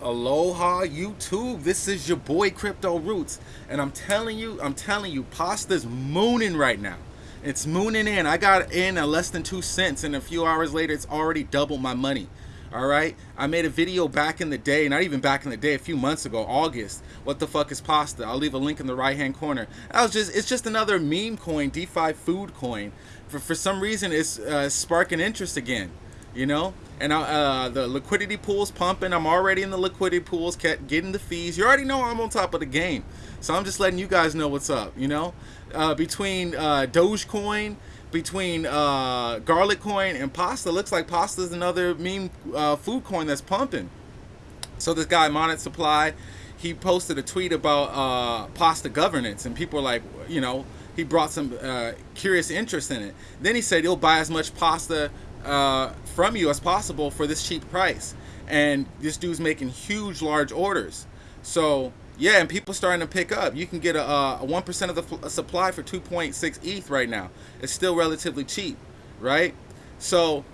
Aloha YouTube, this is your boy Crypto Roots and I'm telling you, I'm telling you, pasta's mooning right now. It's mooning in. I got in at less than two cents and a few hours later it's already doubled my money. Alright, I made a video back in the day, not even back in the day, a few months ago, August. What the fuck is pasta? I'll leave a link in the right hand corner. I was just, it's just another meme coin, DeFi food coin. For, for some reason, it's uh, sparking interest again you know? And uh, the liquidity pool's pumping. I'm already in the liquidity pools getting the fees. You already know i'm on top of the game. So i'm just letting you guys know what's up you know? Uh, between uh, dogecoin between uh, garlic coin and pasta looks like pasta is another meme uh, food coin that's pumping. So this guy monet supply he posted a tweet about uh, pasta governance. And people are like you know he brought some uh, curious interest in it. Then he said he'll buy as much pasta uh, from you as possible for this cheap price. And this dude's making huge, large orders. So yeah, and people starting to pick up. You can get a, a 1% of the supply for 2.6 ETH right now. It's still relatively cheap, right? So,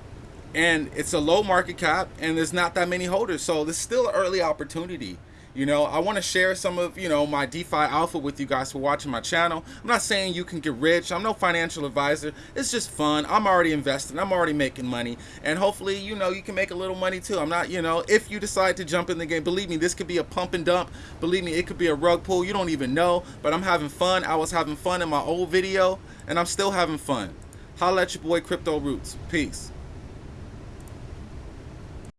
and it's a low market cap and there's not that many holders. So this is still an early opportunity. You know, I want to share some of, you know, my DeFi alpha with you guys for watching my channel. I'm not saying you can get rich. I'm no financial advisor. It's just fun. I'm already investing. I'm already making money. And hopefully, you know, you can make a little money too. I'm not, you know, if you decide to jump in the game, believe me, this could be a pump and dump. Believe me, it could be a rug pull. You don't even know. But I'm having fun. I was having fun in my old video, and I'm still having fun. Holla at your boy Crypto Roots. Peace.